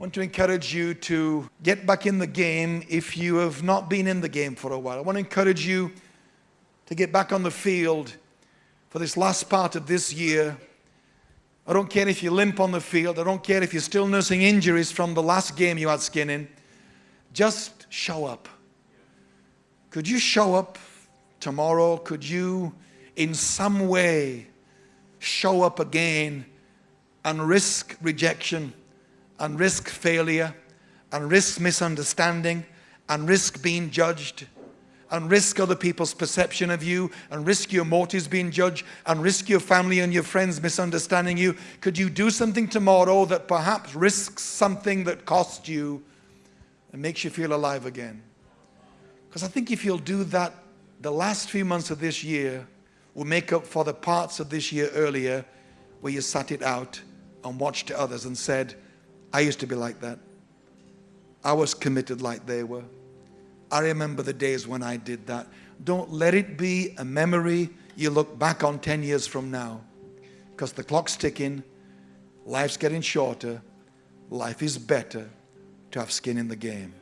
want to encourage you to get back in the game if you have not been in the game for a while. I want to encourage you to get back on the field for this last part of this year. I don't care if you limp on the field. I don't care if you're still nursing injuries from the last game you had skin in. Just show up. Could you show up tomorrow? Could you, in some way, show up again and risk rejection and risk failure and risk misunderstanding and risk being judged and risk other people's perception of you and risk your motives being judged and risk your family and your friends misunderstanding you? Could you do something tomorrow that perhaps risks something that costs you and makes you feel alive again? Because I think if you'll do that, the last few months of this year will make up for the parts of this year earlier where you sat it out and watched others and said, I used to be like that. I was committed like they were. I remember the days when I did that. Don't let it be a memory you look back on 10 years from now. Because the clock's ticking, life's getting shorter, life is better to have skin in the game.